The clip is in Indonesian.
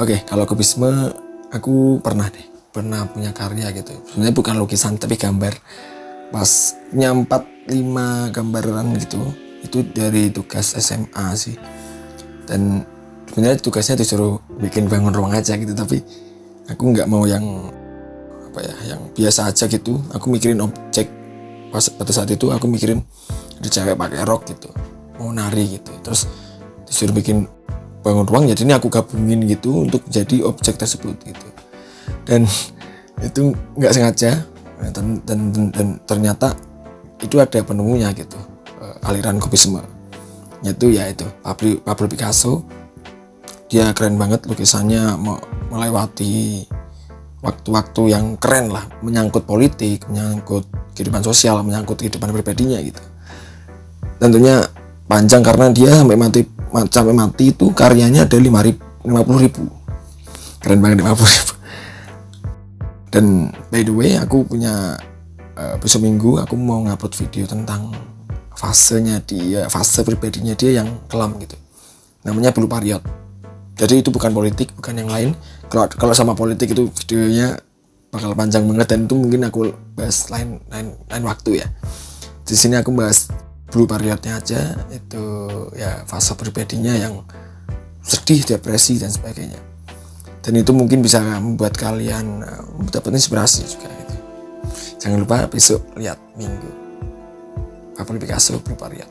Oke, kalau kubisme aku pernah deh, pernah punya karya gitu. Sebenarnya bukan lukisan tapi gambar. Pas nyampat lima gambaran gitu, itu dari tugas SMA sih. Dan sebenarnya tugasnya disuruh bikin bangun ruang aja gitu, tapi aku nggak mau yang apa ya, yang biasa aja gitu. Aku mikirin objek pas pada saat itu aku mikirin ada cewek pakai rok gitu, mau nari gitu. Terus disuruh bikin bangun ruang jadi ini aku gabungin gitu untuk jadi objek tersebut gitu. Dan itu nggak sengaja. Dan, dan, dan, dan ternyata itu ada penemunya gitu uh, aliran kubisme yaitu ya itu Pablo, Pablo Picasso. Dia keren banget lukisannya melewati waktu-waktu yang keren lah menyangkut politik menyangkut kehidupan sosial menyangkut kehidupan pribadinya gitu. Tentunya panjang karena dia sampai mati sampai mati itu karyanya ada lima ribu, lima puluh ribu. Keren banget lima puluh ribu. Dan by the way aku punya uh, besok minggu aku mau ngupload video tentang fasenya dia fase pribadinya dia yang kelam gitu. Namanya Blue Pariot jadi itu bukan politik bukan yang lain. Kalau kalau sama politik itu videonya bakal panjang banget dan itu mungkin aku bahas lain lain lain waktu ya. Di sini aku bahas blue periodnya aja itu ya fase pribadinya yang sedih depresi dan sebagainya. Dan itu mungkin bisa membuat kalian uh, dapat inspirasi juga gitu. jangan lupa besok lihat minggu. Pablo Picasso blue period